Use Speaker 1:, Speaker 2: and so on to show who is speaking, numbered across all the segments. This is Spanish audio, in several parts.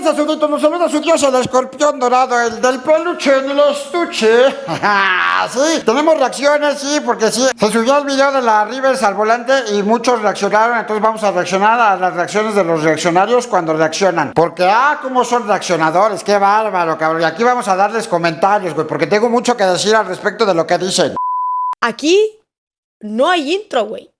Speaker 1: Zurito. Nos saluda su dios, el escorpión dorado, el del peluche en el estuche. sí, tenemos reacciones, sí, porque sí. Se subió el video de la Rivers al volante y muchos reaccionaron. Entonces vamos a reaccionar a las reacciones de los reaccionarios cuando reaccionan. Porque, ah, cómo son reaccionadores. Qué bárbaro, cabrón. Y aquí vamos a darles comentarios, güey, porque tengo mucho que decir al respecto de lo que dicen.
Speaker 2: Aquí no hay intro, güey.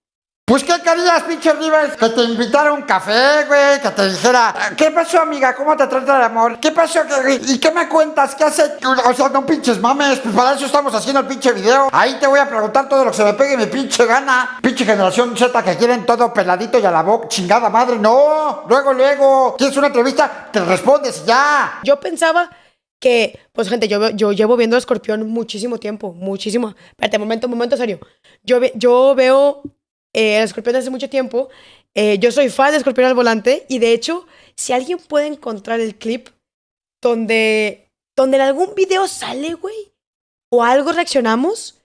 Speaker 1: Pues, ¿qué querías, pinche Rivers? Que te invitara un café, güey, que te dijera, ¿qué pasó, amiga? ¿Cómo te trata el amor? ¿Qué pasó? ¿Qué- ¿Y qué me cuentas? ¿Qué hace? O sea, no pinches mames, pues para eso estamos haciendo el pinche video. Ahí te voy a preguntar todo lo que se me pegue mi pinche gana. Pinche generación Z que quieren todo peladito y a la boca, chingada madre. No, luego, luego. ¿Quieres una entrevista? Te respondes ya.
Speaker 2: Yo pensaba que, pues gente, yo, yo llevo viendo a Escorpión muchísimo tiempo, muchísimo. Espérate, momento, momento serio. Yo, yo veo eh, a Escorpión hace mucho tiempo. Eh, yo soy fan de Escorpión al volante y de hecho, si alguien puede encontrar el clip donde, donde en algún video sale, güey, o algo reaccionamos,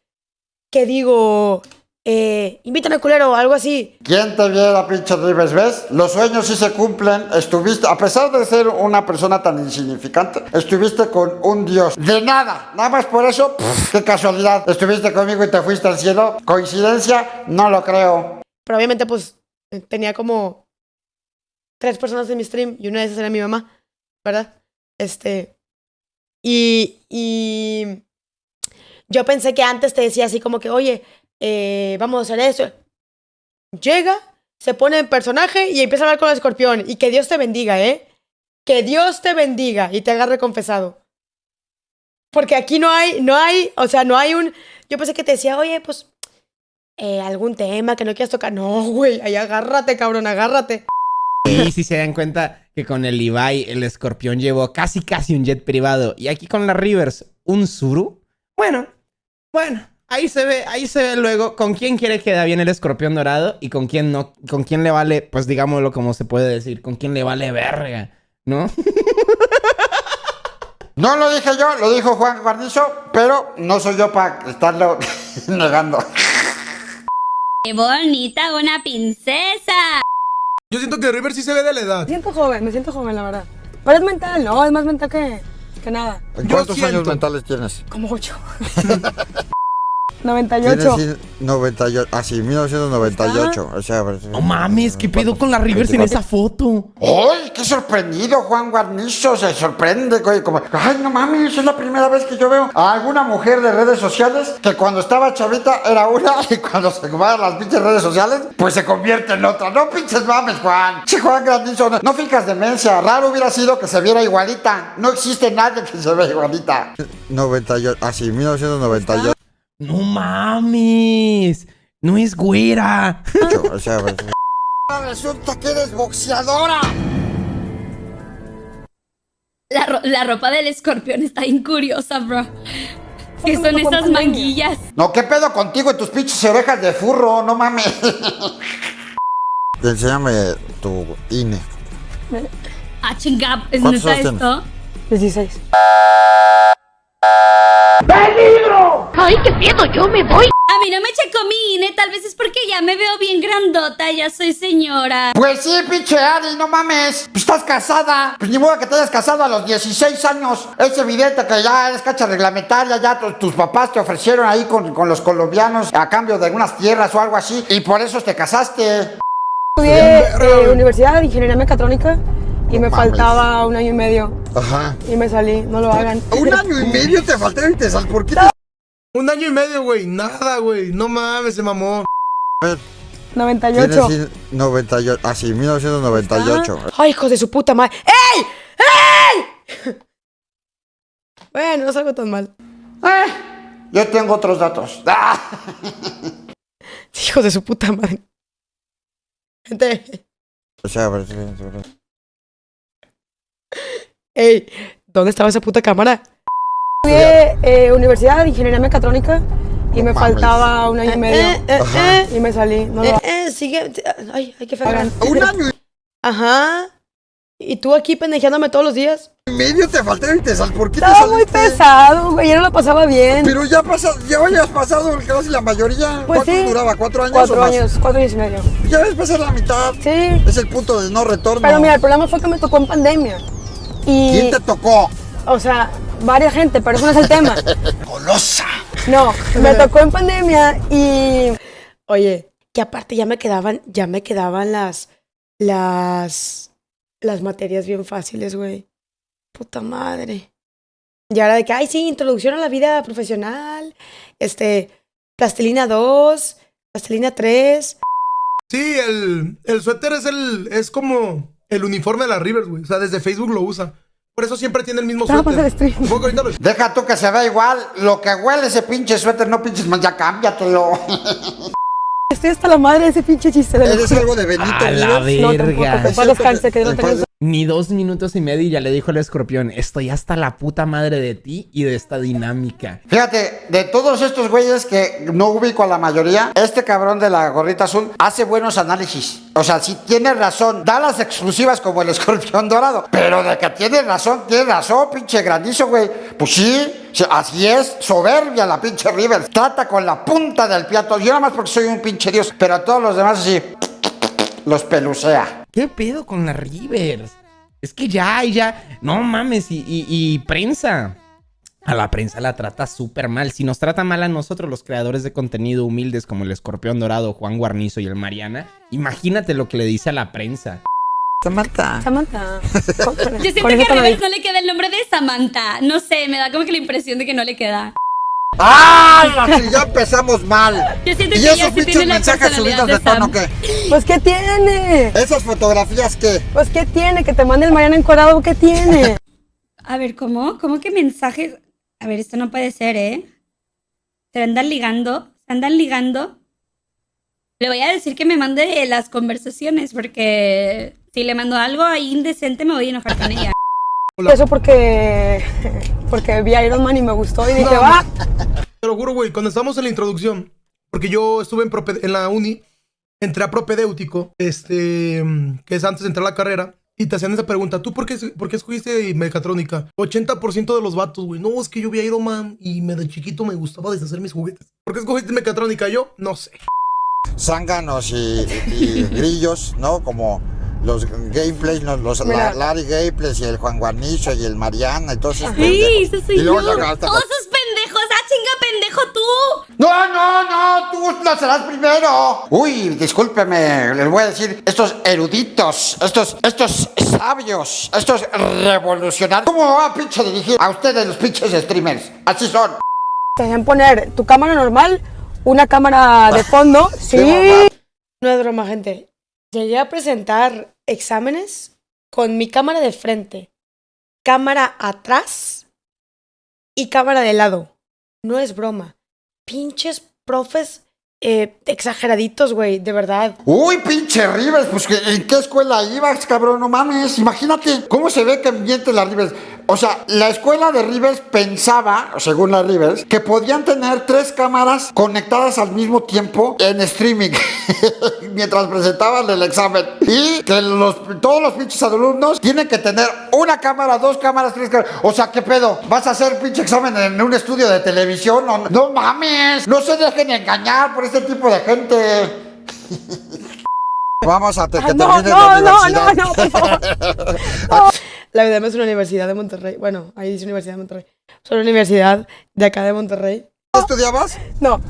Speaker 2: que digo, eh, invítame culero o algo así.
Speaker 1: ¿Quién te viera, pinche Rivers? ¿Ves? Los sueños sí se cumplen. Estuviste, a pesar de ser una persona tan insignificante, estuviste con un dios. De nada. Nada más por eso, pff, qué casualidad. Estuviste conmigo y te fuiste al cielo. ¿Coincidencia? No lo creo.
Speaker 2: Pero obviamente, pues, tenía como tres personas en mi stream y una de esas era mi mamá, ¿verdad? Este. Y. Y. Yo pensé que antes te decía así como que, oye, eh, vamos a hacer eso. Llega, se pone en personaje y empieza a hablar con el escorpión. Y que Dios te bendiga, ¿eh? Que Dios te bendiga y te haga confesado. Porque aquí no hay, no hay, o sea, no hay un. Yo pensé que te decía, oye, pues eh, algún tema que no quieras tocar. No, güey, ahí agárrate, cabrón, agárrate.
Speaker 3: Y si se dan cuenta que con el Ibai el escorpión llevó casi casi un jet privado y aquí con la Rivers un Zuru. Bueno, bueno, ahí se ve, ahí se ve luego con quién quiere queda bien el escorpión dorado y con quién no, con quién le vale, pues digámoslo como se puede decir, con quién le vale verga, ¿no?
Speaker 1: No lo dije yo, lo dijo Juan Guarnizo, pero no soy yo para estarlo negando.
Speaker 4: ¡Qué bonita una princesa!
Speaker 5: Yo siento que River sí se ve de la edad.
Speaker 2: Me siento joven, me siento joven, la verdad. Pero es mental, ¿no? Es más mental que, que nada.
Speaker 1: ¿En
Speaker 5: Yo
Speaker 1: cuántos años mentales tienes?
Speaker 2: Como ocho.
Speaker 1: Tienes
Speaker 2: 98.
Speaker 1: cin- 98, ah sí, 1998. O sea, pues,
Speaker 3: No mames, ¿qué pedo con la Rivers en esa foto?
Speaker 1: ¡Ay, qué sorprendido Juan Guarnizo! Se sorprende, güey, como, ¡ay, no mames! Es la primera vez que yo veo a alguna mujer de redes sociales que cuando estaba chavita era una y cuando se va a las pinches redes sociales, pues se convierte en otra. No pinches mames, Juan. Sí, Juan Guarnizo, no, no fijas demencia. Raro hubiera sido que se viera igualita. No existe nadie que se vea igualita. 98, ah sí, 1998.
Speaker 3: No mames, no es güera.
Speaker 1: O sea, pues, Resulta que eres boxeadora.
Speaker 4: La, ro- la ropa del escorpión está bien curiosa, bro. ¿Qué son esas
Speaker 2: pandemia.
Speaker 4: manguillas?
Speaker 1: No, ¿qué pedo contigo y tus pinches orejas de furro? No mames. Enséñame tu INE.
Speaker 4: Ah, chinga, ¿es
Speaker 1: ¿Cuántos
Speaker 4: neta
Speaker 1: años tienes?
Speaker 4: esto?
Speaker 2: 16.
Speaker 4: A mí no me checó mi INE, tal vez es porque ya me veo bien grandota, ya soy señora.
Speaker 1: Pues sí, pinche Ari, no mames. Pues estás casada. Pues ni modo que te hayas casado a los 16 años. Es evidente que ya eres cacha reglamentaria. Ya tu- tus papás te ofrecieron ahí con, con los colombianos a cambio de algunas tierras o algo así. Y por eso te casaste.
Speaker 2: Estudié eh, Universidad de Ingeniería Mecatrónica y me
Speaker 1: mames.
Speaker 2: faltaba un año y medio
Speaker 1: Ajá.
Speaker 2: y me salí. No lo hagan.
Speaker 1: Un año y medio te faltó y te sal. ¿Por qué?
Speaker 5: Un año y medio, güey. Nada, güey. No mames, se mamó.
Speaker 2: 98.
Speaker 1: Tienes 98, ah sí, 1998.
Speaker 2: Ay, hijos de su puta madre. ¡Ey! ¡Ey! bueno, no salgo tan mal.
Speaker 1: Eh, yo tengo otros datos. Ah.
Speaker 2: Hijos de su puta madre. Gente,
Speaker 1: O sea,
Speaker 2: ey, ¿dónde estaba esa puta cámara? Estudié eh, Universidad de Ingeniería Mecatrónica y me
Speaker 1: mames.
Speaker 2: faltaba un año y medio
Speaker 1: Ajá.
Speaker 2: y me salí. No lo eh, sigue. Ay, hay que hagan.
Speaker 1: un año
Speaker 2: Ajá. ¿Y tú aquí pendejeándome todos los días?
Speaker 1: y medio te faltó y te sal. ¿Por qué te
Speaker 2: Estaba muy pesado, güey. Yo no lo pasaba bien.
Speaker 1: Pero ya pasa, ya habías pasado casi la mayoría.
Speaker 2: Pues
Speaker 1: ¿Cuánto
Speaker 2: sí.
Speaker 1: duraba? ¿Cuatro años o
Speaker 2: Cuatro
Speaker 1: más?
Speaker 2: años, cuatro años y medio.
Speaker 1: Ya ves pasar la mitad.
Speaker 2: Sí.
Speaker 1: Es el punto de no retorno.
Speaker 2: Pero mira, el problema fue que me tocó en pandemia. Y,
Speaker 1: ¿Quién te tocó?
Speaker 2: o sea, varias gente, pero eso no es el tema.
Speaker 1: Golosa.
Speaker 2: No, me tocó en pandemia y... Oye, que aparte ya me quedaban, ya me quedaban las, las, las materias bien fáciles, güey. Puta madre. Y ahora de que, ay, sí, introducción a la vida profesional, este, plastilina 2, plastilina 3.
Speaker 5: Sí, el, el suéter es el es como el uniforme de la Rivers, güey. O sea, desde Facebook lo usa. Por eso siempre tiene el mismo
Speaker 2: Vamos a
Speaker 5: suéter. lo-
Speaker 1: Deja tú que se vea igual. Lo que huele ese pinche suéter, no pinches más, ya cámbiatelo.
Speaker 2: Estoy hasta la madre de ese pinche chiste. de lo
Speaker 1: ¿Eres
Speaker 2: juro.
Speaker 1: algo de Benito
Speaker 3: A la
Speaker 1: Vives?
Speaker 2: No, tampoco,
Speaker 3: verga.
Speaker 2: que descanse, que no tengas-
Speaker 3: Ni dos minutos y medio y ya le dijo el escorpión, estoy hasta la puta madre de ti y de esta dinámica.
Speaker 1: Fíjate, de todos estos güeyes que no ubico a la mayoría, este cabrón de la gorrita azul hace buenos análisis. O sea, sí tiene razón, da las exclusivas como el escorpión dorado. Pero de que tiene razón, tiene razón, pinche granizo, güey. Pues sí, sí, así es, soberbia la pinche River. Trata con la punta del piato. Yo nada más porque soy un pinche dios, pero a todos los demás así, los pelucea.
Speaker 3: ¿Qué pedo con la Rivers? Es que ya, y ya, no mames, y, y- y prensa. A la prensa la trata súper mal. Si nos trata mal a nosotros, los creadores de contenido humildes como el Escorpión Dorado, Juan Guarnizo y el Mariana, imagínate lo que le dice a la prensa.
Speaker 1: Samantha.
Speaker 2: Samantha.
Speaker 4: Yo siento que a Rivers no le queda el nombre de Samantha. No sé, me da como que la impresión de que no le queda.
Speaker 1: ¡Ay! así ya empezamos mal.
Speaker 4: Yo siento
Speaker 1: ¿Y
Speaker 4: que
Speaker 1: esos pinches mensajes subidos
Speaker 4: personalidad
Speaker 1: de tono qué?
Speaker 2: Pues, ¿qué tiene?
Speaker 1: ¿Esas fotografías qué?
Speaker 2: Pues, ¿qué tiene? Que te mande el Mariana encuadrado, ¿qué tiene?
Speaker 4: A ver, ¿cómo? ¿Cómo que mensajes? A ver, esto no puede ser, ¿eh? Se andan ligando, se andan ligando. Le voy a decir que me mande las conversaciones porque si le mando algo ahí indecente me voy a enojar con ella.
Speaker 2: Eso porque, porque vi a Iron Man y me gustó y dije,
Speaker 5: No,
Speaker 2: va.
Speaker 5: Te lo juro, güey, cuando estábamos en la introducción, porque yo estuve en, prope- en la uni, entré a propedéutico, este, que es antes de entrar a la carrera, y te hacían esa pregunta, ¿tú por qué, por qué escogiste mecatrónica? 80% de los vatos, güey, no, es que yo vi a Iron Man y me, de chiquito me gustaba deshacer mis juguetes. ¿Por qué escogiste mecatrónica? Yo, no sé.
Speaker 1: zánganos y, y grillos, ¿no? Como los gameplays, los la- Larry Gameplays y el Juan Guarnizo y el Mariana y todos esos
Speaker 4: Sí,
Speaker 1: pendejos.
Speaker 4: eso soy
Speaker 1: Y luego hasta-
Speaker 4: Todos esos pendejos. ¡Ah, chinga, pendejo tú!
Speaker 1: No, no, no, tú lo serás primero. Uy, discúlpeme, les voy a decir, estos eruditos, estos, estos sabios, estos revolucionarios. ¿Cómo va a pinche dirigir a ustedes los pinches streamers? Así son.
Speaker 2: Te dejan poner tu cámara normal, una cámara de fondo. Sí. No es broma, gente. Llegué a presentar exámenes con mi cámara de frente, cámara atrás y cámara de lado. No es broma. Pinches profes eh, exageraditos, güey, de verdad.
Speaker 1: Uy, pinche Rivers, pues ¿que- ¿en qué escuela ibas, cabrón? No mames, imagínate cómo se ve que miente la Rivers. O sea, la escuela de Rivers pensaba, según la Rivers, que podían tener tres cámaras conectadas al mismo tiempo en streaming mientras presentaban el examen. Y que los, todos los pinches alumnos tienen que tener una cámara, dos cámaras, tres cámaras. O sea, ¿qué pedo? ¿Vas a hacer pinche examen en un estudio de televisión? No, no mames, no se dejen engañar por este tipo de gente. Vamos a que
Speaker 2: Ah, no,
Speaker 1: termine
Speaker 2: no,
Speaker 1: la
Speaker 2: no,
Speaker 1: universidad.
Speaker 2: no, no, por favor. No. La UDM es una universidad de Monterrey. Bueno, ahí dice Universidad de Monterrey. Es una universidad de acá de Monterrey.
Speaker 1: ¿Qué estudiabas?
Speaker 2: No,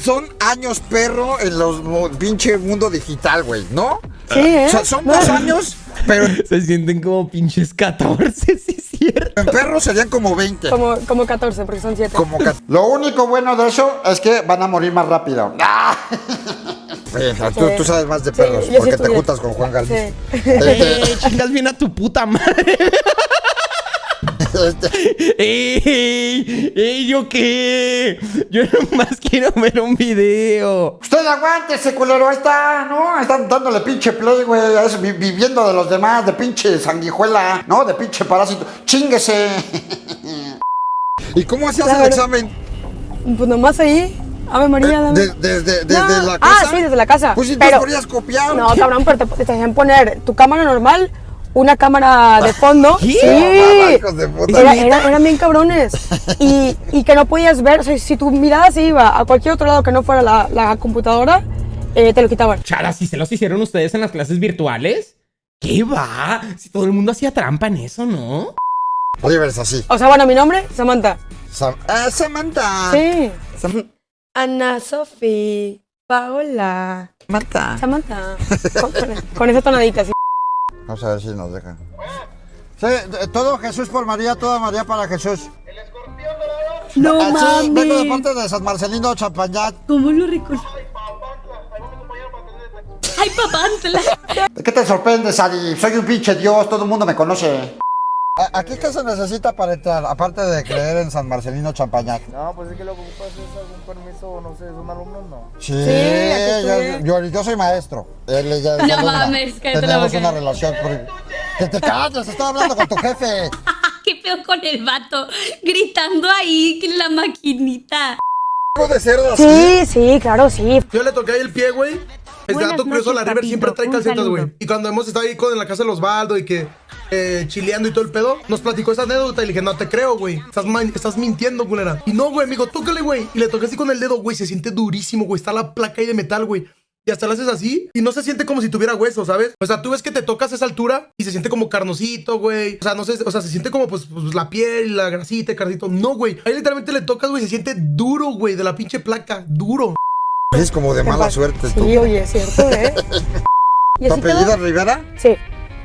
Speaker 1: Son años perro en los pinche mundo digital, güey, ¿no?
Speaker 2: sí, ¿eh?
Speaker 1: O sea, son
Speaker 2: No.
Speaker 1: dos años, pero en
Speaker 3: Se sienten como pinches 14, sí es cierto.
Speaker 1: perros serían como 20.
Speaker 2: Como, como 14, porque son 7.
Speaker 1: Como Lo único bueno de eso es que van a morir más rápido. ¡Ah! Bueno, tú, sabes más de perros,
Speaker 2: sí
Speaker 1: porque te juntas con Juan Galvis.
Speaker 2: Sí.
Speaker 3: Eh, chingas bien a tu puta madre.
Speaker 1: Este,
Speaker 3: ¡Ey! ¡Ey! ¿Yo qué? Yo nomás quiero ver un video.
Speaker 1: Usted aguántese, culero, ahí está, ¿no? Están dándole pinche play, güey, viviendo de los demás, de pinche sanguijuela, ¿no? De pinche parásito. ¡Chinguese! ¿Y cómo hacías el examen?
Speaker 2: Pues nomás ahí. Ave María, dame.
Speaker 1: De- desde, desde
Speaker 2: No.
Speaker 1: la
Speaker 2: Ah,
Speaker 1: casa.
Speaker 2: sí, desde la casa.
Speaker 1: Pues si
Speaker 2: Pero-
Speaker 1: podrías copiar.
Speaker 2: No, cabrón, pero te, te hacían poner tu cámara normal, una cámara de fondo.
Speaker 3: ¿Qué?
Speaker 2: Sí.
Speaker 1: hijos de puta.
Speaker 2: Era- era- eran bien cabrones. Y, y que no podías ver, o sea, si tu mirada se iba a cualquier otro lado que no fuera la, la computadora, eh, te lo quitaban.
Speaker 3: Chala, si se los hicieron ustedes en las clases virtuales. ¿Qué va? Si todo el mundo hacía trampa en eso, ¿no?
Speaker 1: Rivers así.
Speaker 2: O sea, bueno, mi nombre, Samantha.
Speaker 1: Sam- ah, Samantha.
Speaker 2: Sí.
Speaker 1: Sam-
Speaker 2: Ana Sofía, Paola,
Speaker 1: Samantha.
Speaker 2: Samantha. Con, con- esa tonadita, sí.
Speaker 1: Vamos a ver si nos dejan. Sí, de- todo Jesús por María, toda María para Jesús.
Speaker 4: No
Speaker 1: Ah, sí, vengo de
Speaker 4: mames.
Speaker 1: parte de San Marcelino Champañat.
Speaker 4: ¿Cómo lo recuerdo? Ay, papantla.
Speaker 1: ¿De qué te sorprendes, Ari? Soy un pinche dios, todo el mundo me conoce. ¿A- ¿Aquí qué se necesita para entrar? Aparte de creer en San Marcelino Champañat.
Speaker 6: No, pues es que lo que ocupas es algún permiso, no sé, son alumnos, no.
Speaker 1: Sí, yo,
Speaker 2: estudié.
Speaker 1: yo, yo soy maestro. Él ya es
Speaker 4: No
Speaker 1: alumna.
Speaker 4: mames, la
Speaker 1: Tenemos una relación. por- Que te calles, estoy hablando con tu jefe.
Speaker 4: Qué feo con el vato. Gritando ahí en la maquinita.
Speaker 1: ¿Cómo de cerdo así?
Speaker 2: Sí, sí, claro, sí.
Speaker 5: Yo le toqué ahí el pie, güey.
Speaker 4: Buenas
Speaker 5: dato curioso, la River siempre trae calcetas, güey. Y cuando hemos estado ahí con, en la casa de los Osvaldo y que eh, chileando y todo el pedo, nos platicó esa anécdota y le dije, no te creo, güey. Estás, mintiendo, culera. Y no, güey, amigo, tócale, güey. Y le toqué así con el dedo, güey. Se siente durísimo, güey. Está la placa ahí de metal, güey. Y hasta lo haces así y no se siente como si tuviera hueso, ¿sabes? O sea, tú ves que te tocas a esa altura y se siente como carnosito, güey. O sea, no sé, o sea, se siente como pues, pues, la piel, la grasita, el carnito. No, güey. Ahí literalmente le tocas, güey, se siente duro, güey, de la pinche placa. Duro.
Speaker 1: Es como de mala suerte tú.
Speaker 2: Sí, oye, es cierto, ¿eh? ¿Y
Speaker 1: ¿Tu apellido Rivera?
Speaker 2: Sí,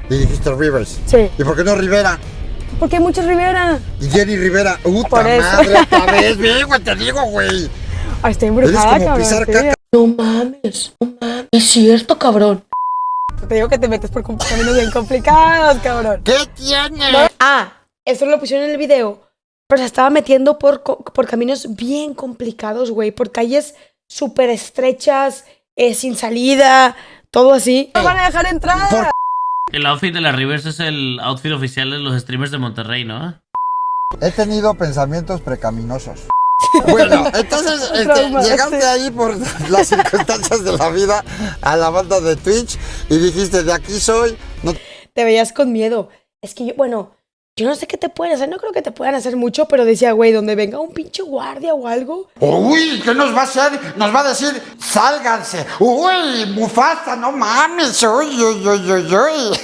Speaker 1: Y dijiste Rivers.
Speaker 2: sí.
Speaker 1: ¿Y por qué no Rivera?
Speaker 2: Porque hay muchos Rivera.
Speaker 1: Y Jenny Rivera. ¡Puta
Speaker 2: Por eso.
Speaker 1: madre! Otra vez, bien, güey, te digo, güey.
Speaker 2: Ay, estoy
Speaker 1: Eres
Speaker 2: embrujada,
Speaker 1: como
Speaker 2: cabrón.
Speaker 1: pisar caca.
Speaker 2: No mames, no mames. Es cierto, cabrón. Te digo que te metes por caminos bien complicados, cabrón.
Speaker 1: ¿Qué tiene?
Speaker 2: Ah, eso lo pusieron en el video. Pero se estaba metiendo por, por caminos bien complicados, güey. Por calles súper estrechas, eh, sin salida, todo así. No van a dejar entrar.
Speaker 1: ¿Por
Speaker 7: El outfit de la Rivers es el outfit oficial de los streamers de Monterrey, ¿no?
Speaker 1: He tenido pensamientos precaminosos. Bueno, entonces este, llegaste
Speaker 2: sí.
Speaker 1: ahí por las circunstancias de la vida a la banda de Twitch y dijiste, de aquí soy. No
Speaker 2: Te veías con miedo. Es que yo, bueno, yo no sé qué te pueden hacer. No creo que te puedan hacer mucho, pero decía, güey, donde venga un pinche guardia o algo.
Speaker 1: Uy, ¿qué nos va a hacer? Nos va a decir, sálganse. Uy, Mufasa, no mames. Uy, uy, uy, uy, uy.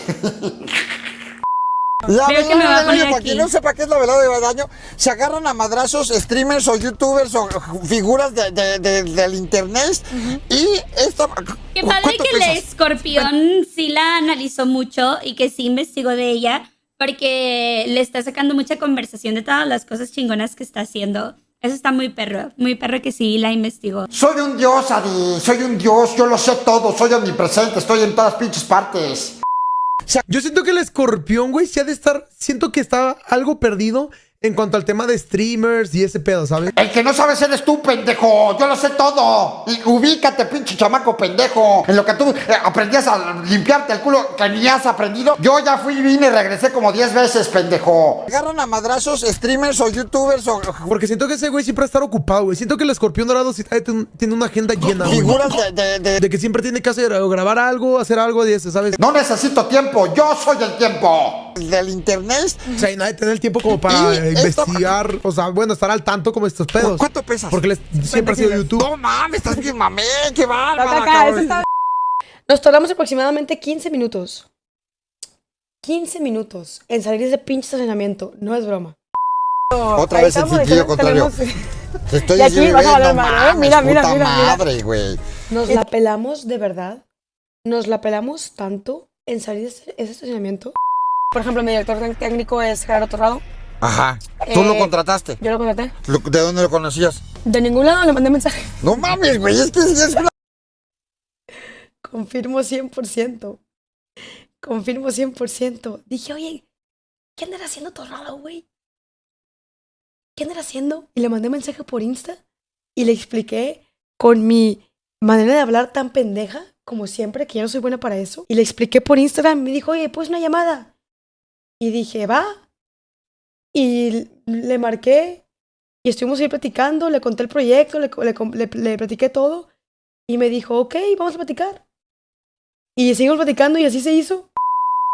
Speaker 1: La
Speaker 4: Creo que me va a
Speaker 1: de
Speaker 4: poner
Speaker 1: daño, para
Speaker 4: aquí.
Speaker 1: quien no sepa qué es la velada de daño, se agarran a madrazos streamers o youtubers o figuras de- de- de- del internet y esto...
Speaker 4: Qué
Speaker 1: ¿cu-
Speaker 4: padre que el
Speaker 1: pesas?
Speaker 4: escorpión sí la analizó mucho y que sí investigó de ella porque le está sacando mucha conversación de todas las cosas chingonas que está haciendo. Eso está muy perro, muy perro que sí la investigó.
Speaker 1: Soy un dios, Adi, soy un dios, yo lo sé todo, soy omnipresente, estoy en todas pinches partes.
Speaker 5: Yo siento que el escorpión, güey, sí ha de estar. Siento que está algo perdido en cuanto al tema de streamers y ese pedo, ¿sabes?
Speaker 1: El que no sabes eres tú, pendejo. Yo lo sé todo. Y ubícate, pinche chamaco pendejo. En lo que tú eh, aprendías a limpiarte el culo que ni has aprendido. Yo ya fui, vine y regresé como 10 veces, pendejo. Agarran a madrazos streamers o youtubers o
Speaker 5: Porque siento que ese güey siempre va a estar ocupado, güey. Siento que el escorpión dorado sí tiene tiene una agenda llena, güey.
Speaker 1: figuras de, de- de-
Speaker 5: De que siempre tiene que hacer o grabar algo, hacer algo de ese, ¿sabes?
Speaker 1: No necesito tiempo, yo soy el tiempo. Del internet.
Speaker 5: O sea, y nadie tiene el tiempo como para
Speaker 1: Y esto-
Speaker 5: investigar, o sea, bueno, estar al tanto como estos pedos.
Speaker 1: ¿Cuánto pesas?
Speaker 5: Porque les- siempre ha sido YouTube.
Speaker 1: No mames, estás bien mamé, qué bárbara,
Speaker 2: Nos tardamos aproximadamente 15 minutos. 15 minutos en salir de ese pinche estacionamiento. No es broma.
Speaker 1: Otra
Speaker 2: Ahí
Speaker 1: vez el
Speaker 2: ahí
Speaker 1: contrario.
Speaker 2: tenemos-
Speaker 1: Te estoy
Speaker 2: Y aquí
Speaker 1: diciendo,
Speaker 2: vas a valer
Speaker 1: no
Speaker 2: ¿eh?
Speaker 1: mames,
Speaker 2: Mira, mira,
Speaker 1: puta
Speaker 2: mira, mira.
Speaker 1: madre, güey.
Speaker 2: Nos la pelamos de verdad. Nos la pelamos tanto en salir de ese estacionamiento. Por ejemplo, mi director técnico es Gerardo Torrado.
Speaker 1: Ajá. ¿Tú
Speaker 2: Eh,
Speaker 1: lo contrataste?
Speaker 2: Yo lo contraté.
Speaker 1: ¿De dónde lo conocías?
Speaker 2: De ningún lado le mandé mensaje.
Speaker 1: No mames, güey, es que sí es una...
Speaker 2: Confirmo 100%. Confirmo 100%. Dije, oye, ¿qué andará haciendo Torrado, güey? ¿Qué andará haciendo? Y le mandé mensaje por Insta y le expliqué con mi manera de hablar tan pendeja, como siempre, que yo no soy buena para eso. Y le expliqué por Instagram. Me dijo, oye, pues una llamada. Y dije, va. Y le marqué y estuvimos ahí platicando. Le conté el proyecto, le, le, le, le platiqué todo. Y me dijo, ok, vamos a platicar. Y seguimos platicando y así se hizo.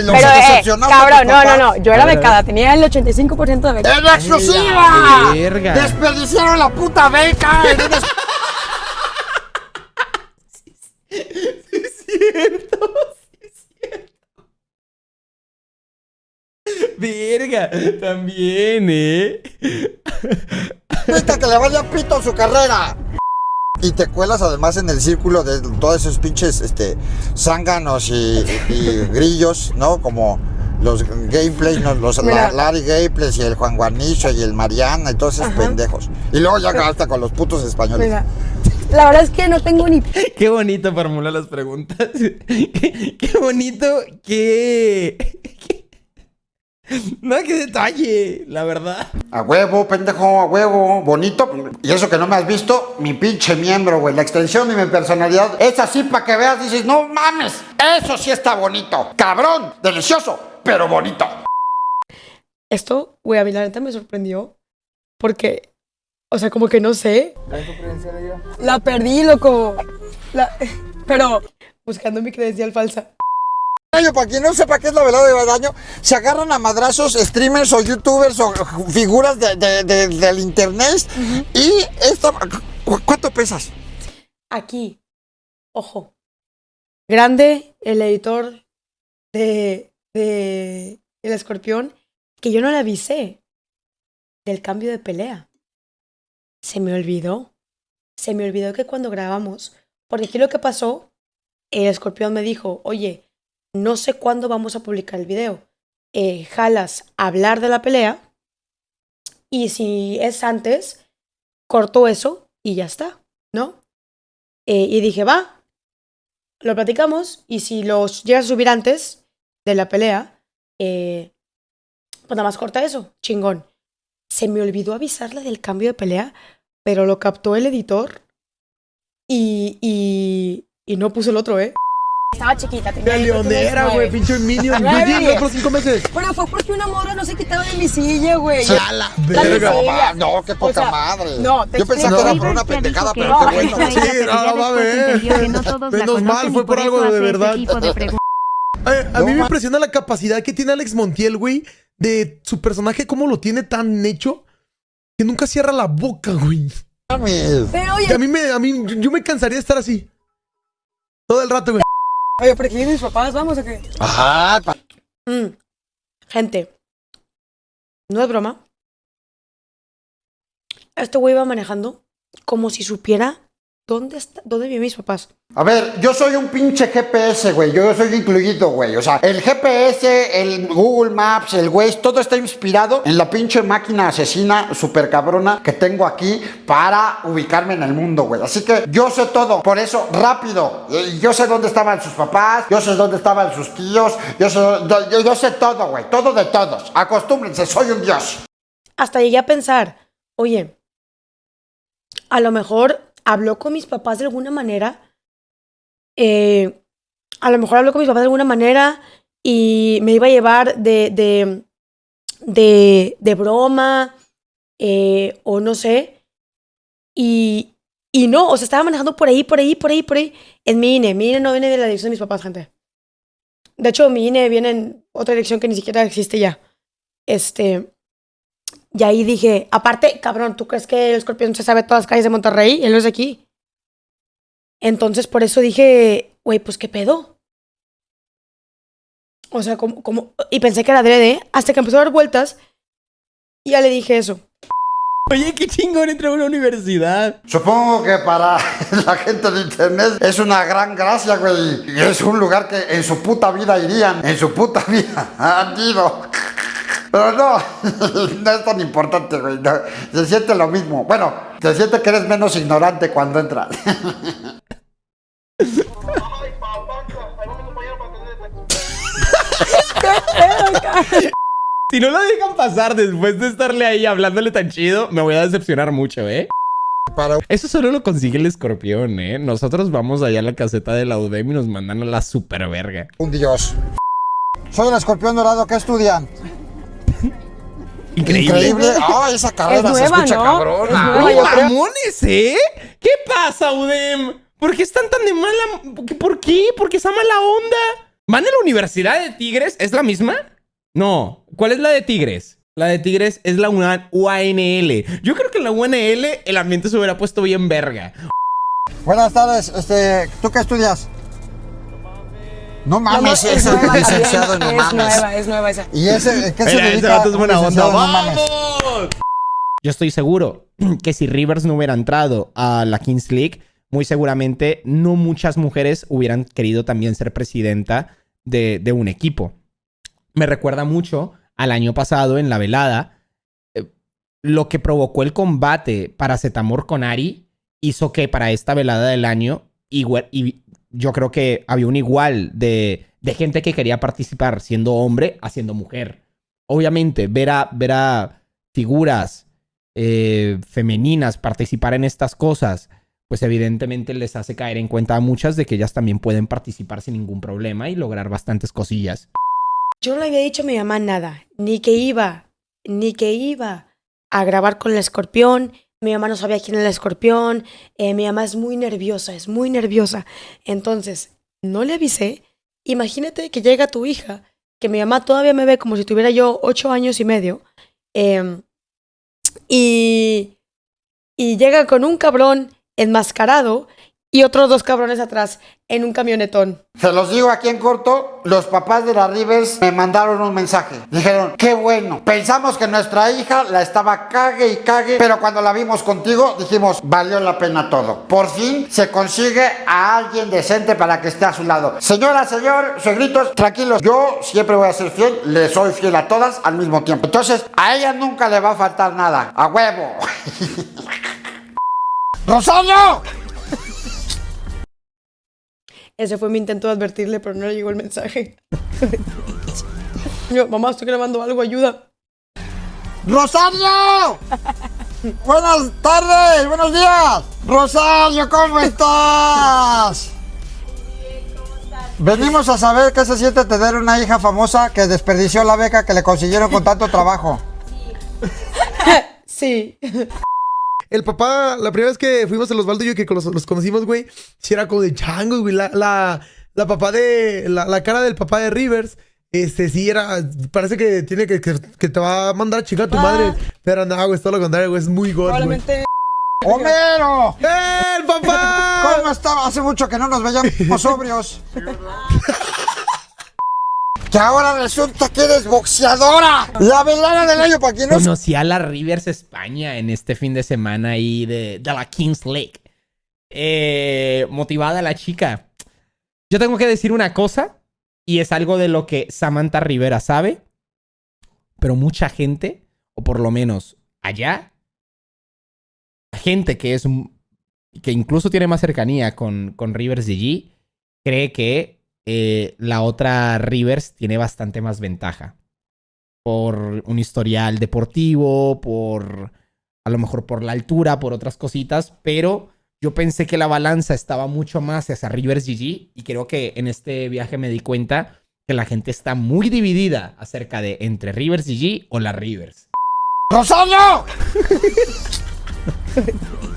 Speaker 1: Los
Speaker 2: Pero, eh, cabrón, no, no, no. Yo era becada, tenía el 85% de beca.
Speaker 1: ¡En exclusiva!
Speaker 3: Verga.
Speaker 1: ¡Desperdiciaron la puta beca! es-
Speaker 3: Es cierto. Verga, también, ¿eh?
Speaker 1: Viste que le vaya pito su carrera. Y te cuelas además en el círculo de todos esos pinches este, zánganos y, y grillos, ¿no? Como los gameplays, ¿no? los
Speaker 2: Mira.
Speaker 1: Larry Gameplays y el Juan Guarnicho y el Mariana y todos esos
Speaker 2: Ajá.
Speaker 1: pendejos. Y luego ya hasta con los putos españoles.
Speaker 2: Mira, la verdad es que no tengo ni
Speaker 3: Qué bonito formula las preguntas. Qué, qué bonito, qué... qué- No, qué detalle, la verdad.
Speaker 1: A huevo, pendejo, a huevo, bonito. Y eso que no me has visto, mi pinche miembro, güey. La extensión de mi personalidad es así para que veas, dices, no mames, eso sí está bonito. Cabrón, delicioso, pero bonito.
Speaker 2: Esto, güey, a mí la neta me sorprendió. Porque, o sea, como que no sé. La perdí, loco. La- pero buscando mi credencial falsa.
Speaker 1: Para quien no sepa qué es la velada de Badaño, se agarran a madrazos streamers o youtubers o figuras de- de- de- del internet. Y esto, ¿cu- ¿cuánto pesas?
Speaker 2: Aquí, ojo. Grande, el editor de, de El Escorpión, que yo no le avisé del cambio de pelea. Se me olvidó. Se me olvidó que cuando grabamos, porque aquí lo que pasó, el Escorpión me dijo, oye, no sé cuándo vamos a publicar el video. Eh, jalas hablar de la pelea y si es antes, corto eso y ya está, ¿no? Eh, y dije, va, lo platicamos y si los llegas a subir antes de la pelea, eh, pues nada más corta eso, chingón. Se me olvidó avisarle del cambio de pelea, pero lo captó el editor y, y, no puso el otro, ¿eh? Estaba chiquita, tenía
Speaker 5: De leonera, güey, pinche Minion. Yo llegué otros cinco meses.
Speaker 2: Bueno, fue porque una morra no se quitaba de mi silla, güey.
Speaker 1: A la
Speaker 5: verga.
Speaker 1: No, qué poca
Speaker 2: O sea,
Speaker 1: madre.
Speaker 2: no, te
Speaker 1: Yo pensaba que era por una pendejada, pero
Speaker 2: no,
Speaker 1: qué bueno.
Speaker 5: Sí, no, va a ver. Menos mal, fue por algo de verdad. Eh, a
Speaker 1: No
Speaker 5: mí me impresiona la capacidad que tiene Alex Montiel, güey, de su personaje, cómo lo tiene tan hecho que nunca cierra la boca, güey.
Speaker 2: Pero oye,
Speaker 5: a mí me, a mí, yo me cansaría de estar así. Todo el rato, güey.
Speaker 2: Oye, ¿por qué vienen mis papás? ¿Vamos o qué?
Speaker 1: Ajá, pa-
Speaker 2: Mm. Gente, no es broma. Este güey iba manejando como si supiera dónde, está, dónde viven mis papás.
Speaker 1: A ver, yo soy un pinche GPS, güey. Yo soy incluido, güey. O sea, el GPS, el Google Maps, el Waze, todo está inspirado en la pinche máquina asesina super cabrona que tengo aquí para ubicarme en el mundo, güey. Así que yo sé todo. Por eso, rápido. Yo sé dónde estaban sus papás, yo sé dónde estaban sus tíos, yo sé, yo, yo sé todo, güey. Todo de todos. Acostúmbrense, soy un dios.
Speaker 2: Hasta llegué a pensar, oye, a lo mejor habló con mis papás de alguna manera. eh, a lo mejor habló con mis papás de alguna manera y me iba a llevar de, de, de, broma eh, o no sé. Y, y no, o sea, estaba manejando por ahí, por ahí, por ahí, por ahí. En mi INE. Mi INE no viene de la dirección de mis papás, gente. De hecho, mi INE viene en otra dirección que ni siquiera existe ya. Este. Y ahí dije, aparte, cabrón, ¿tú crees que el escorpión se sabe todas las calles de Monterrey? Él no es de aquí. Entonces, por eso dije, güey, pues qué pedo. O sea, como, como. Y pensé que era adrede, hasta que empezó a dar vueltas. Y ya le dije eso.
Speaker 3: Oye, qué chingón entró a una universidad.
Speaker 1: Supongo que para la gente de internet es una gran gracia, güey. Y es un lugar que en su puta vida irían. En su puta vida han ido. Pero no, no es tan importante, güey. no. se siente lo mismo. Bueno, se siente que eres menos ignorante cuando entras.
Speaker 3: Si no lo dejan pasar después de estarle ahí hablándole tan chido, me voy a decepcionar mucho, ¿eh?
Speaker 1: Para
Speaker 3: Eso solo lo consigue el escorpión, ¿eh? Nosotros vamos allá a la caseta de la UDEM y nos mandan a la super verga.
Speaker 1: un dios. Soy el escorpión dorado. ¿Qué estudian?
Speaker 3: Increíble.
Speaker 1: Ah, esa carrera
Speaker 2: Es
Speaker 1: se escucha
Speaker 2: ¿no?
Speaker 1: cabrón.
Speaker 2: Es nueva,
Speaker 3: mamones, ¿eh? ¿Qué pasa, UDEM? ¿Por qué están tan de mala... ¿Por qué? ¿Por qué esa mala onda? ¿Van a la Universidad de Tigres? ¿Es la misma? No. ¿Cuál es la de Tigres? La de Tigres es la UANL. Yo creo que en la UNL el ambiente se hubiera puesto bien verga.
Speaker 1: Buenas tardes. Este, ¿Tú qué estudias? No mames,
Speaker 2: es
Speaker 1: ese
Speaker 2: nueva
Speaker 1: licenciado, no
Speaker 2: es
Speaker 1: mames.
Speaker 2: nueva, es nueva esa.
Speaker 1: ¿Y ese qué se
Speaker 3: Mira, ese
Speaker 1: dedica?
Speaker 3: vato es
Speaker 1: un
Speaker 3: buena onda.
Speaker 1: licenciado? No mames.
Speaker 3: ¡Vamos! Yo estoy seguro que si Rivers no hubiera entrado a la Kings League, muy seguramente no muchas mujeres hubieran querido también ser presidenta de, de un equipo. Me recuerda mucho al año pasado en la velada. eh, Lo que provocó el combate para Zetamor con Ari hizo que para esta velada del año, igual, y yo creo que había un igual de, de gente que quería participar siendo hombre a siendo mujer. Obviamente, ver a, ver a figuras eh, femeninas participar en estas cosas, pues evidentemente les hace caer en cuenta a muchas de que ellas también pueden participar sin ningún problema y lograr bastantes cosillas.
Speaker 2: Yo no le había dicho a mi mamá nada, ni que iba, ni que iba a grabar con el escorpión. Mi mamá no sabía quién era el escorpión. eh, mi mamá es muy nerviosa, es muy nerviosa. Entonces, no le avisé. Imagínate que llega tu hija, que mi mamá todavía me ve como si tuviera yo ocho años y medio. em, y, y llega con un cabrón enmascarado y otros dos cabrones atrás en un camionetón.
Speaker 1: Se los digo aquí en corto, los papás de la Rivers me mandaron un mensaje. Dijeron, qué bueno, pensamos que nuestra hija la estaba cague y cague, pero cuando la vimos contigo dijimos, valió la pena todo. Por fin se consigue a alguien decente para que esté a su lado. Señora, señor, suegritos, tranquilos, yo siempre voy a ser fiel, le soy fiel a todas al mismo tiempo. Entonces, a ella nunca le va a faltar nada, a huevo. ¡Rosario!
Speaker 2: Ese fue mi intento de advertirle, pero no le llegó el mensaje. Yo, mamá, estoy grabando algo, ayuda.
Speaker 1: ¡Rosario! Buenas tardes, buenos días. Rosario, ¿cómo estás? Venimos a saber qué se siente tener una hija famosa que desperdició la beca que le consiguieron con tanto trabajo.
Speaker 2: Sí.
Speaker 5: El papá, la primera vez que fuimos el Osvaldo y yo que los, los conocimos, güey, sí era como de changos, güey. La, la, la papá de. La, la cara del papá de Rivers. Este sí era. Parece que tiene que, que, que te va a mandar a chingar a tu madre. Pero no, güey, es todo lo contrario, güey. Es muy güey.
Speaker 2: Probablemente.
Speaker 1: ¡Homero!
Speaker 5: ¡Eh, el papá!
Speaker 1: ¿Cómo estaba? Hace mucho que no nos veíamos sobrios. Que ahora resulta que eres boxeadora. La velada del año para quien no
Speaker 3: Conocí a la Rivers España en este fin de semana ahí de, de la Kings League. Eh, motivada la chica. Yo tengo que decir una cosa, y es algo de lo que Samantha Rivera sabe, pero mucha gente, o por lo menos allá, gente que es que incluso tiene más cercanía con, con Rivers GG, cree que eh, la otra Rivers tiene bastante más ventaja por un historial deportivo, por a lo mejor por la altura, por otras cositas, pero yo pensé que la balanza estaba mucho más hacia Rivers GG y creo que en este viaje me di cuenta que la gente está muy dividida acerca de entre Rivers GG o la Rivers.
Speaker 1: ¡Rosario!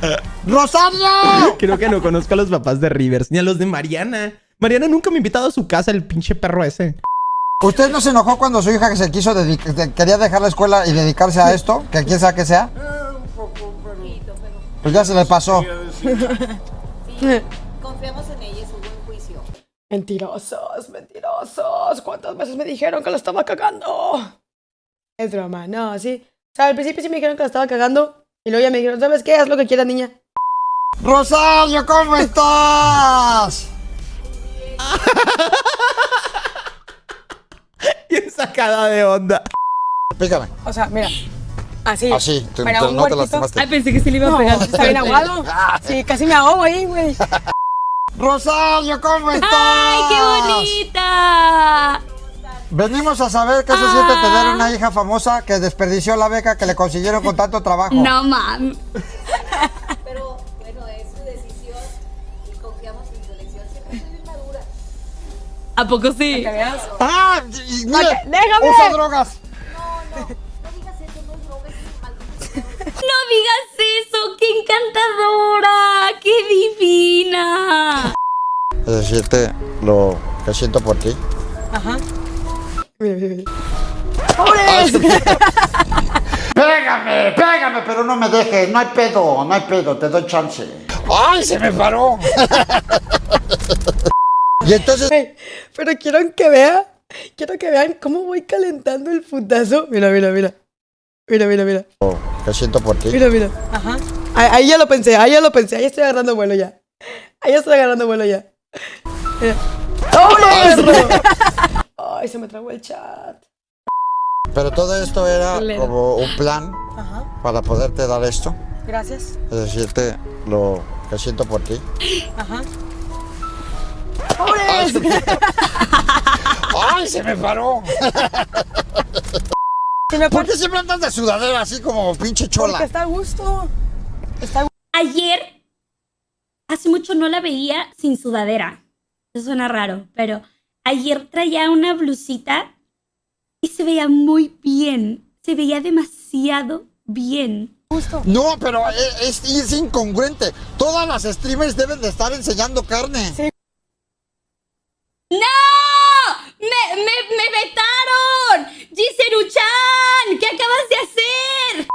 Speaker 1: ¡Rosario!
Speaker 3: Creo que no conozco a los papás de Rivers ni a los de Mariana. Mariana nunca me ha invitado a su casa, el pinche perro ese.
Speaker 1: ¿Usted no se enojó cuando su hija que se quiso dedicar, quería dejar la escuela y dedicarse a esto? Que quién sabe que sea. Pues ya se le pasó.
Speaker 8: Confiamos en ella, es un buen juicio.
Speaker 2: Mentirosos, mentirosos. ¿Cuántas veces me dijeron que la estaba cagando? Es broma, no, sí. O sea, al principio sí me dijeron que la estaba cagando. Y luego ya me dijeron, ¿sabes qué? Haz lo que quieras, niña.
Speaker 1: Rosario, ¿cómo estás?
Speaker 3: Bien sacada de onda.
Speaker 1: Pícame.
Speaker 2: O sea, mira. Así.
Speaker 1: Así, te-
Speaker 2: Para
Speaker 1: te-
Speaker 2: un
Speaker 1: no te lastimaste.
Speaker 4: Ay, pensé que sí le iba a
Speaker 2: No,
Speaker 4: pegar.
Speaker 2: está bien aguado. Sí, casi me ahogo ahí, güey.
Speaker 1: Rosario, ¿cómo estás?
Speaker 4: ¡Ay, qué bonita!
Speaker 1: Venimos a saber qué se siente tener una hija famosa que desperdició la beca que le consiguieron con tanto trabajo.
Speaker 4: No, mam.
Speaker 8: Pero bueno, es su decisión y confiamos en su elección. Siempre bien madura.
Speaker 4: ¿A poco sí?
Speaker 1: ¡Ah! y- mire,
Speaker 2: Ok, déjame.
Speaker 1: Usa drogas.
Speaker 8: No, no, no digas eso, no es droga, es maldito
Speaker 4: No digas eso, qué encantadora, qué divina.
Speaker 1: Es decirte lo que siento por ti.
Speaker 2: Mira, mira, mira.
Speaker 1: Pégame, pégame, pero no me dejes. No hay pedo, no hay pedo, te doy chance. ¡Ay, se me paró! Y entonces,
Speaker 2: Pero quiero que vean, quiero que vean cómo voy calentando el putazo. Mira, mira, mira. Mira, mira, mira.
Speaker 1: que siento por ti.
Speaker 2: Mira, mira. Ajá. Ahí, ahí ya lo pensé, ahí ya lo pensé. Ahí estoy agarrando vuelo ya. Ahí estoy agarrando vuelo ya. Mira. ¡Vámonos! Ay, se me trabó el chat.
Speaker 1: Pero todo esto era como un plan
Speaker 2: Ajá.
Speaker 1: para poderte dar esto.
Speaker 2: Gracias.
Speaker 1: Es decirte lo que siento por ti.
Speaker 2: Ajá.
Speaker 1: ¡Ay, se me paró!
Speaker 2: Se me
Speaker 1: ¿Por qué siempre andas de sudadera así como pinche
Speaker 2: Porque
Speaker 1: chola?
Speaker 2: está a gusto. Está a gusto.
Speaker 4: Ayer, hace mucho no la veía sin sudadera. Eso suena raro, pero ayer traía una blusita y se veía muy bien. Se veía demasiado bien.
Speaker 1: No, pero e- es, es incongruente. Todas las streamers deben de estar enseñando carne.
Speaker 4: ¡No! ¡Me, me, me vetaron! ¡Giseru-chan! ¿Qué acabas de hacer?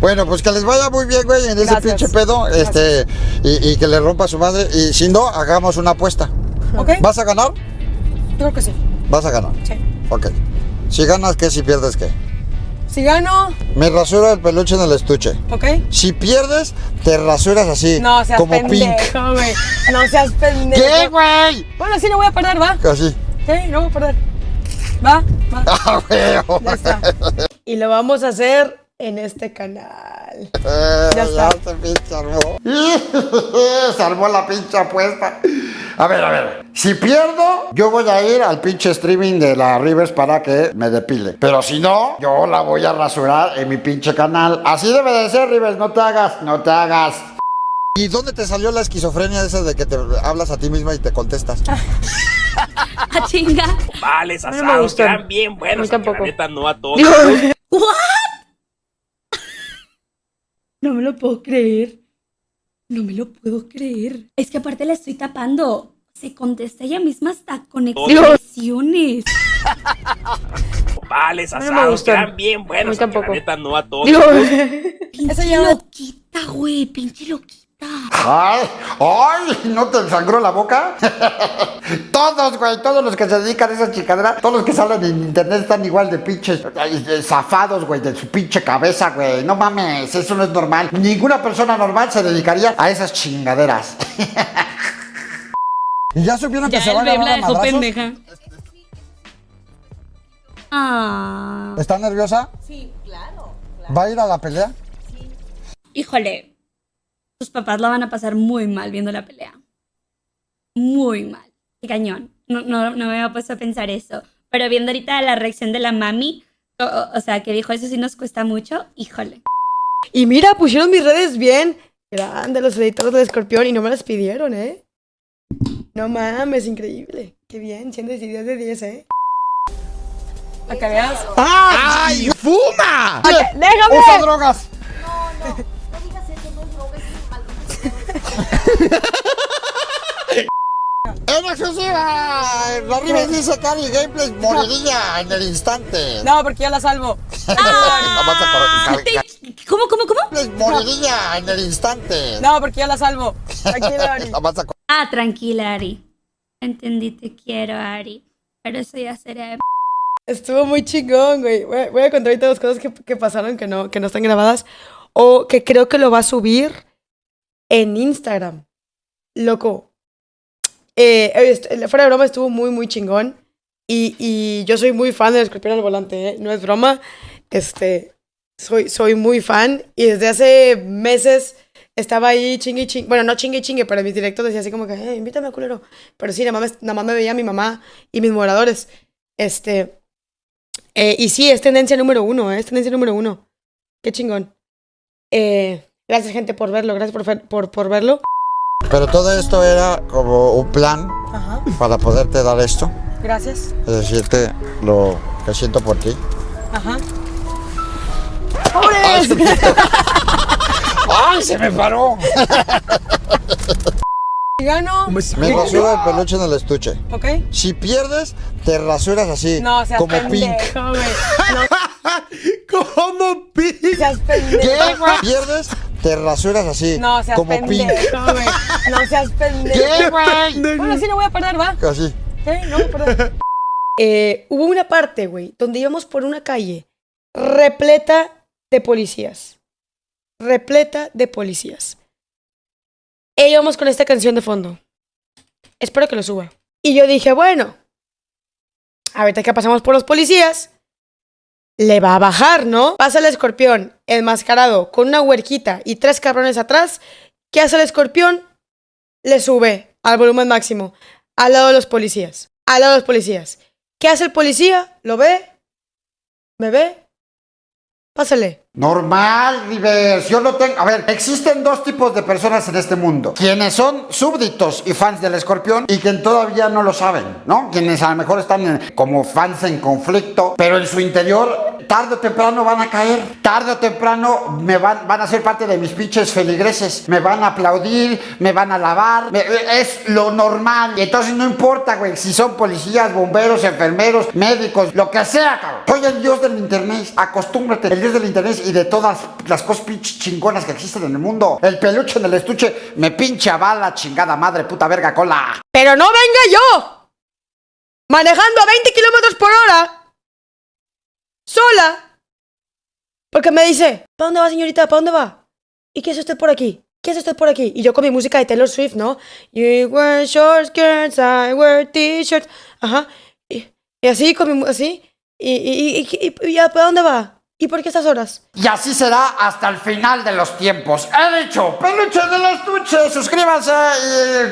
Speaker 1: Bueno, pues que les vaya muy bien, güey, en ese
Speaker 2: Gracias.
Speaker 1: pinche pedo. Este, y, y que le rompa a su madre. Y si no, hagamos una apuesta.
Speaker 2: ¿Ok?
Speaker 1: ¿Vas a ganar?
Speaker 2: Creo que sí.
Speaker 1: Vas a ganar.
Speaker 2: Sí.
Speaker 1: Ok. Si ganas, ¿qué? Si pierdes, ¿qué?
Speaker 2: Si gano,
Speaker 1: Me rasuro el peluche en el estuche.
Speaker 2: ¿ok?
Speaker 1: Si pierdes, te rasuras así.
Speaker 2: No seas
Speaker 1: como
Speaker 2: pendejo, güey. No seas pendejo.
Speaker 1: ¿Qué, güey?
Speaker 2: Bueno, sí, no voy a perder, ¿va?
Speaker 1: Así.
Speaker 2: Sí, no voy a perder. Va, va.
Speaker 1: Ah, güey.
Speaker 2: Ya está. Y lo vamos a hacer en este canal.
Speaker 1: Eh,
Speaker 2: Ya
Speaker 1: se pinche armó. se armó la pinche apuesta. A ver, a ver. Si pierdo, yo voy a ir al pinche streaming de la Rivers para que me depile. Pero si no, yo la voy a rasurar en mi pinche canal. Así debe de ser, Rivers. No te hagas, no te hagas. ¿Y dónde te salió la esquizofrenia esa de que te hablas a ti misma y te contestas?
Speaker 4: ¡A chinga!
Speaker 9: Vales
Speaker 2: A mí
Speaker 9: asados
Speaker 2: me gustan.
Speaker 9: bien
Speaker 2: A mí
Speaker 9: buenos.
Speaker 2: tampoco.
Speaker 9: La neta, no a todos.
Speaker 4: No me lo puedo creer. No me lo puedo creer. Es que aparte la estoy tapando. Se contesta ella misma hasta con expresiones.
Speaker 9: Vales
Speaker 2: me
Speaker 9: asados
Speaker 2: gustan.
Speaker 9: quedan bien buenos.
Speaker 2: A mí tampoco.
Speaker 9: La neta, no a todos.
Speaker 4: Pinche
Speaker 2: ya-
Speaker 4: loquita, güey. Pinche loquita.
Speaker 1: ¡Ay! ¡Ay! ¿No te sangró la boca? todos, güey, todos los que se dedican a esa chicadera, todos los que salen en internet están igual de pinches zafados, güey, de su pinche cabeza, güey. No mames, eso no es normal. Ninguna persona normal se dedicaría a esas chingaderas. ¿Y ya supieron que
Speaker 4: Ya
Speaker 1: se
Speaker 4: el
Speaker 1: van a
Speaker 4: bebé la pendeja. Ah.
Speaker 1: ¿Está nerviosa?
Speaker 8: Sí, claro.
Speaker 1: ¿Va a ir a la pelea?
Speaker 4: Híjole. Tus papás la van a pasar muy mal viendo la pelea. Muy mal. Qué cañón. No, no, no me había puesto a pensar eso. Pero viendo ahorita la reacción de la mami, o, o- o sea, que dijo eso sí nos cuesta mucho, híjole.
Speaker 2: Y mira, pusieron mis redes bien. Grande los editores del escorpión y no me las pidieron, ¿eh? No mames, increíble. Qué bien, 100 de 10 de 10, ¿eh? A que veas.
Speaker 3: ¡Ay, fuma!
Speaker 2: ¡Déjame!
Speaker 1: ¡Usa drogas!
Speaker 8: No, no,
Speaker 1: ¡En exclusiva! La Rivers dice que Ari Gameplays moriría en el instante.
Speaker 2: No, porque yo la salvo.
Speaker 1: La vas a correr.
Speaker 4: Te- ¿Cómo, cómo, cómo?
Speaker 1: Moriría en el instante.
Speaker 2: No, porque yo la salvo. Tranquilo, Ari.
Speaker 4: Ah, tranquila, Ari. Entendí, te quiero, Ari. Pero eso ya será...
Speaker 2: Estuvo muy chingón, güey. Voy a, voy a contar ahorita dos cosas que, que pasaron que no, que no están grabadas. O que creo que lo va a subir en Instagram. Loco. Eh, est- fuera de broma, estuvo muy, muy chingón. Y, y yo soy muy fan del escorpión al volante, ¿eh? No es broma. Este. Soy, soy muy fan. Y desde hace meses estaba ahí chingue chingue. Bueno, no chingue chingue, pero en mis directos decía así como que, eh, invítame a culero. Pero sí, nada más, nada más me veía mi mamá y mis moderadores. Este. Eh, y sí, es tendencia número uno, ¿eh? es tendencia número uno. Qué chingón. Eh, gracias, gente, por verlo. Gracias por, por, por verlo.
Speaker 1: Pero todo esto era como un plan
Speaker 2: Ajá.
Speaker 1: para poderte dar esto.
Speaker 2: Gracias.
Speaker 1: Es decirte lo que siento por ti.
Speaker 2: Ajá.
Speaker 1: ¡Ay, se me paró!
Speaker 2: Si gano,
Speaker 5: Me-
Speaker 1: rasuro el peluche en el estuche.
Speaker 2: ¿ok?
Speaker 1: Si pierdes, te rasuras así.
Speaker 2: No, seas
Speaker 1: como Pink.
Speaker 2: pendejo, güey. No
Speaker 5: ¿Cómo pi?
Speaker 2: seas pendejo.
Speaker 1: ¿Qué? Pierdes, te rasuras así.
Speaker 2: No seas
Speaker 1: como
Speaker 2: pendejo, güey. No seas pendejo.
Speaker 1: ¿Qué, güey?
Speaker 2: Bueno, sí, no voy a parar, ¿va?
Speaker 1: Así.
Speaker 2: Sí, no voy a parar. Eh, hubo una parte, güey, donde íbamos por una calle repleta de policías. Repleta de policías. E íbamos con esta canción de fondo. Espero que lo suba. Y yo dije, bueno, ahorita que pasamos por los policías, le va a bajar, ¿no? Pasa el escorpión enmascarado con una huerquita y tres cabrones atrás. ¿Qué hace el escorpión? Le sube al volumen máximo, al lado de los policías. Al lado de los policías. ¿Qué hace el policía? ¿Lo ve? ¿Me ve? Pásale.
Speaker 1: Normal, Rivers. Yo no tengo. A ver, existen dos tipos de personas en este mundo: quienes son súbditos y fans del escorpión y quien todavía no lo saben, ¿no? Quienes a lo mejor están como fans en conflicto, pero en su interior, tarde o temprano van a caer. Tarde o temprano me van, van a ser parte de mis pinches feligreses. Me van a aplaudir, me van a alabar. me- es lo normal. Y entonces no importa, güey, si son policías, bomberos, enfermeros, médicos, lo que sea, cabrón. Soy el dios del internet. Acostúmbrate, el dios del internet y de todas las cosas pinches chingonas que existen en el mundo. El peluche en el estuche me pinche a bala, chingada madre, puta verga cola.
Speaker 2: Pero no venga yo. Manejando a 20 kilómetros por hora. Sola. Porque me dice, ¿para dónde va, señorita? ¿Para dónde va? ¿Y qué hace usted por aquí? ¿Qué hace usted por aquí? Y yo con mi música de Taylor Swift, ¿no? You wear short skirts, I wear t-shirts. Ajá. Y, y así, con mi así. Y, y, y, y, y ya, ¿para dónde va? ¿Y por qué estas horas?
Speaker 1: Y así será hasta el final de los tiempos. He dicho, peluche del estuche, suscríbanse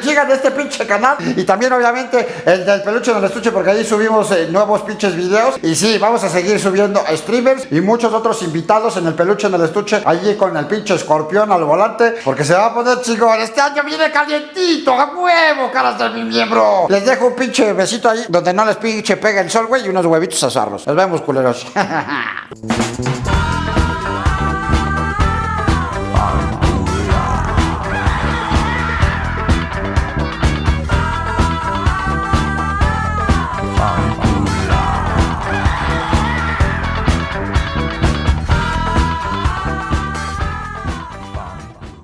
Speaker 1: y sigan este pinche canal. Y también, obviamente, el del peluche del estuche, porque ahí subimos eh, nuevos pinches videos. Y sí, vamos a seguir subiendo streamers y muchos otros invitados en el peluche del estuche, allí con el pinche escorpión al volante, porque se va a poner chingón. Este año viene calientito, a huevo, caras de mi miembro. Les dejo un pinche besito ahí, donde no les pinche pega el sol, güey, y unos huevitos a asarlos. Nos vemos, culeros. Bye.